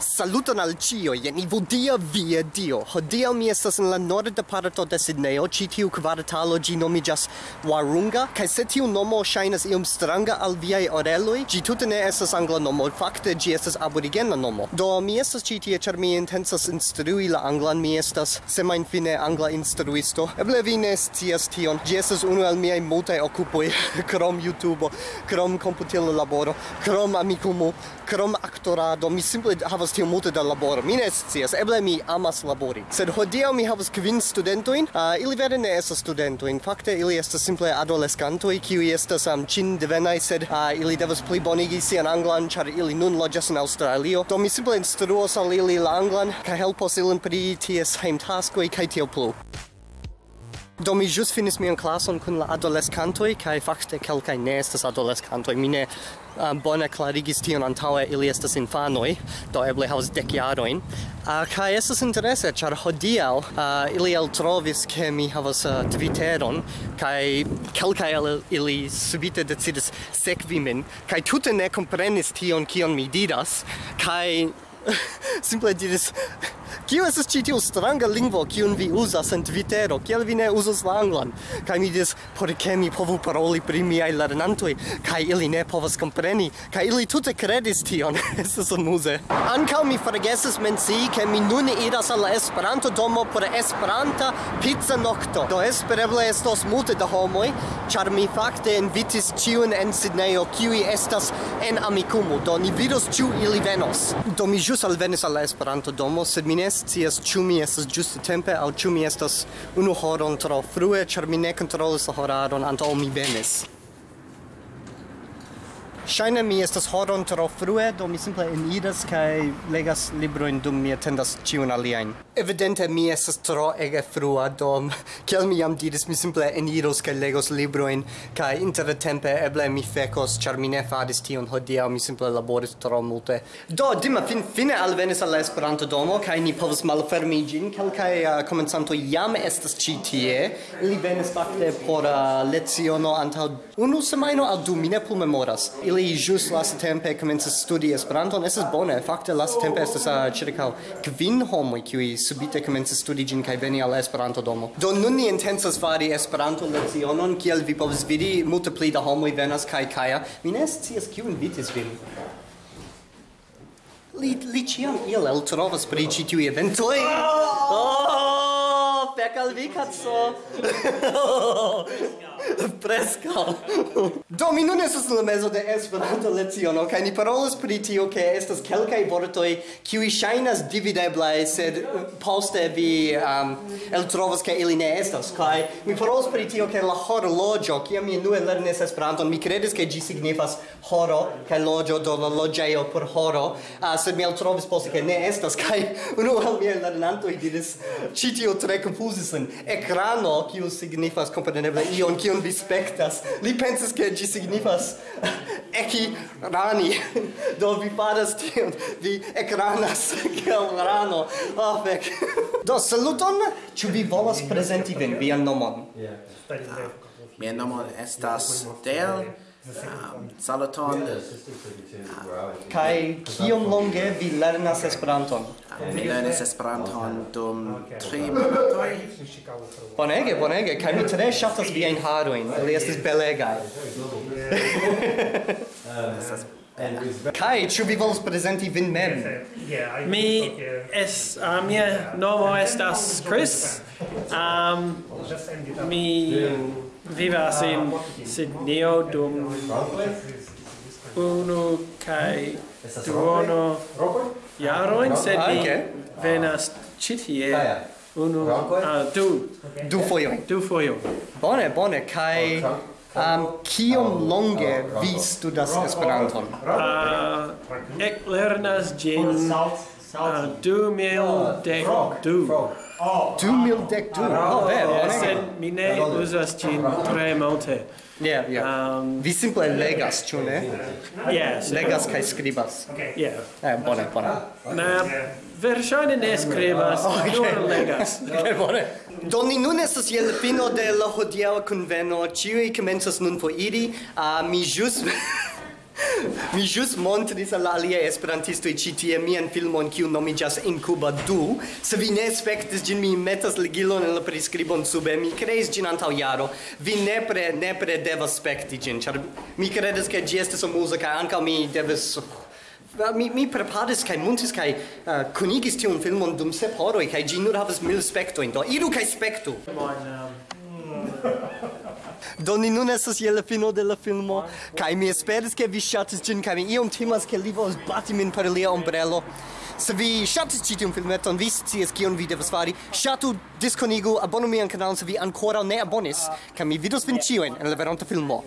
Saluton al cio, jen Ivodia via dio. Hodiaŭ mi estas en la norda parto de Sidneo, ci tiu kvartalo gi nomigas Warunga, kai se tiu nomo shainas iom stranga al viai oreloi, gi tute ne estas angla nomo, fakte gi estas aborigena nomo. Do mi estas ci tie, char mi intensas instrui la anglan, mi estas semajnfine angla instruisto. Eble vi ne scias tion, gi estas unu el miaj multaj occupoi, krom YouTube, krom computilo laboro, krom amikumu, krom actorado, mi simple havas havas tiom multe da laboro. Mi ne scias, eble mi amas labori. Sed hodiaŭ mi havas kvin studentojn. Uh, ili vere ne estas studentojn. Fakte ili estas simple adoleskantoj kiuj estas am um, ĉin devenaj, sed uh, ili devas plibonigi sian anglan, ĉar ili nun loĝas en Aŭstralio. Do mi simple instruos al ili la anglan kaj helpos ilin pri ties hejmtaskoj kaj tiel plu. Do mi jus finis mian klason kun la adolescantoj kaj fakte kelkaj ne estas adolescantoj. Mi ne um, bone klarigis tion antaŭe ili estas infanoj, do eble havas dek jarojn. Uh, kaj estas interese, ĉar hodiaŭ uh, ili eltrovis ke mi havas uh, Twitteron kaj kelkaj el ili subite decidis sekvi min kaj tute ne komprenis tion kion mi diras kaj simple diris Kio estas ĉi tiu stranga lingvo kiun vi uzas en Twittero? Kiel vi ne uzas la anglan? Kaj mi diris, por ke mi povu paroli pri miaj lernantoj kaj ili ne povas kompreni kaj ili tute kredis tion. estas amuze. Ankaŭ mi forgesis mencii ke mi nun iras al la Esperanto domo por Esperanta pizza nokto. Do espereble estos multe da homoj, ĉar mi fakte invitis ĉiun en Sidnejo kiuj estas en Amikumu. Do ni vidos ĉu ili venos. Do mi ĵus alvenis al la Esperanto domo, sed mi ne scias ĉu mi estas ĝuste tempe aŭ ĉu mi estas unu horon tro frue, ĉar mi ne kontrolis la horaron antaŭ mi venis. Shaina mi estas horon tro frue, do mi simple eniras kaj legas librojn dum mi atendas ĉiun aliajn. Evidente mi estas tro ege frua, do kiel mi jam diris, mi simple eniros kaj legos librojn kaj intertempe eble mi fekos, ĉar mi ne faris tion hodiaŭ, mi simple laboris tro multe. Do Dima fin fine alvenis al la Esperanto domo kaj ni povas malfermi ĝin. Kelkaj uh, komencantoj jam estas ĉi tie. Ili venis fakte por uh, leciono antaŭ unu semajno aŭ du, mi ne plu memoras. Ili ili jus lastatempe komencis studi Esperanton, estas bone, fakte lastatempe estas uh, ĉirkaŭ kvin homoj kiuj subite komencis studi ĝin kaj veni al Esperanto domo. Do nun ni intencas fari Esperanto lecionon, kiel vi povas vidi, multe pli da homoj venas kaj kaja. Mi ne scias kiu invitis vin. Li li ĉiam iel eltrovas pri ĉi tiuj eventoj. Oh! pekal vi katso. Preskaŭ. Do mi nun estas la mezo de Esperanto leciono kaj ni parolas pri tio ke estas kelkaj vortoj kiuj ŝajnas divideblaj sed eh, poste vi um, eltrovas ke ili ne estas kaj mi parolas pri tio ke la horloĝo kiam mi unue lernis Esperanton mi kredis ke ĝi signifas horo kaj loĝo do la loĝejo por horo uh, sed mi eltrovis poste ke ne estas kaj unu el miaj lernantoj diris ĉi tio tre uzis en ekrano, kiu signifas kompreneble ion kiun vi spektas. Li pensas ke ĝi signifas eki rani. Do vi faras tion, vi ekranas kiel rano. Oh, fek. Do saluton, ĉu vi volas prezenti vin vian nomon? Uh, mia nomo estas Del. Um, saluton. Kai Kaj kiom longe vi lernas Esperanton? mi lernis Esperanton dum tri monatoj. Bonege, bonege, kaj mi tre ŝatas viajn harojn, ili estas belegaj. Kai, ĉu vi volas prezenti vin mem? Mi es, uh, mia nomo estas Chris. Um, mi vivas in Sidneo dum unu kaj duono jaroin, sed mi venas citie unu, uh, du. Du foio Du foio Bone, bone, kai... Um, kiom longe vi studas Esperanton? Uh, ek lernas gin uh, du mil dec du. Du mil dec du? Oh, be, bone mi ne uzas cin tre multe. Yeah, yeah. Um, Vi simple legas, ĉu ne? Yes. Legas kaj skribas. Yeah. Eh, bone, bone. Na, verŝajne ne skribas, okay. nur legas. okay, bone. Do ni nun estas je la fino de la hodiaŭa kunveno. Ĉiuj komencas nun foriri. Uh, ah, mi ĵus Mi jus montris al aliaj esperantistoj ĉi tie mian filmon kiu nomiĝas Incuba 2. Se vi ne spektis ĝin, mi metas ligilon en la priskribon sube. Mi kreis ĝin antaŭ jaro. Vi nepre, nepre devas spekti ĝin, ĉar mi kredas ke ĝi estas amuza kaj ankaŭ mi devas eh, mi mi preparis kaj muntis kaj uh, kunigis tiun filmon dum sep horoj kaj ĝi nur havas mil spektojn do iru kaj spektu. Bon, um... Do ni nun estas je la fino de la filmo kaj mi esperis ke vi ŝatis ĝin kaj mi iom timas ke li volas bati min per lia ombrelo. Se vi ŝatis ĉi tiun filmeton, vi scias kion vi devas fari. Ŝatu, diskonigu, abonu mian kanalon se vi ankoraŭ ne abonis, kaj mi vidos vin ĉiujn en la veronta filmo.